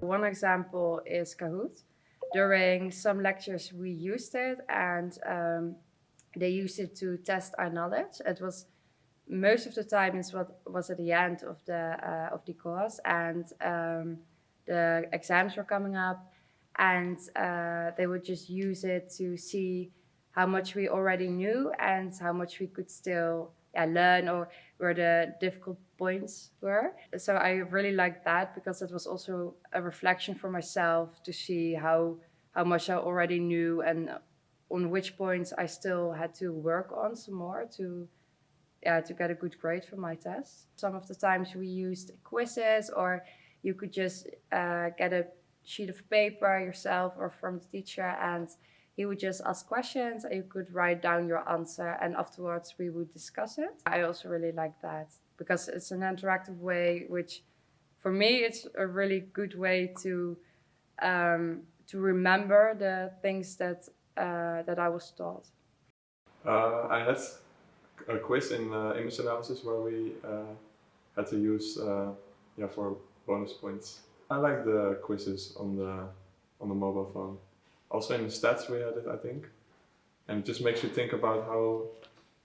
One example is Kahoot. During some lectures we used it and um, they used it to test our knowledge. It was most of the time what was at the end of the uh, of the course and um, the exams were coming up and uh, they would just use it to see how much we already knew and how much we could still yeah, learn or where the difficult points were. So I really liked that because it was also a reflection for myself to see how how much I already knew and on which points I still had to work on some more to yeah, to get a good grade for my test. Some of the times we used quizzes or you could just uh, get a sheet of paper yourself or from the teacher and he would just ask questions and you could write down your answer and afterwards we would discuss it. I also really like that because it's an interactive way which for me it's a really good way to um, to remember the things that uh, that I was taught. Uh, I had a quiz in uh, image analysis where we uh, had to use uh, yeah for bonus points. I like the quizzes on the on the mobile phone. Also in the stats we had it, I think, and it just makes you think about how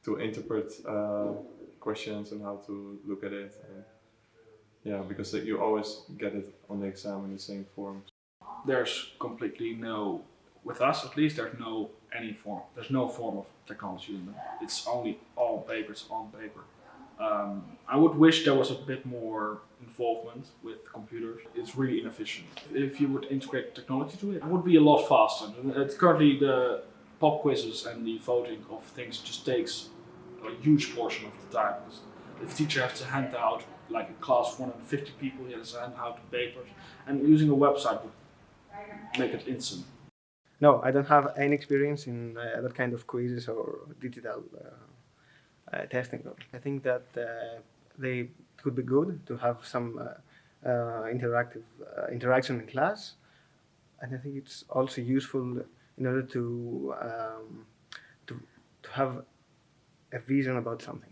to interpret uh, questions and how to look at it. And, yeah, because you always get it on the exam in the same form. There's completely no, with us at least, there's no any form. There's no form of technology in them. It's only all papers on paper. Um, I would wish there was a bit more involvement with computers. It's really inefficient. If you would integrate technology to it, it would be a lot faster. It's currently the pop quizzes and the voting of things just takes a huge portion of the time. If The teacher has to hand out like a class of 150 people, he has to hand out the papers, and using a website would make it instant. No, I don't have any experience in uh, that kind of quizzes or digital uh, uh, testing. I think that uh, they could be good to have some uh, uh, interactive interaction in class, and I think it's also useful in order to um, to to have a vision about something.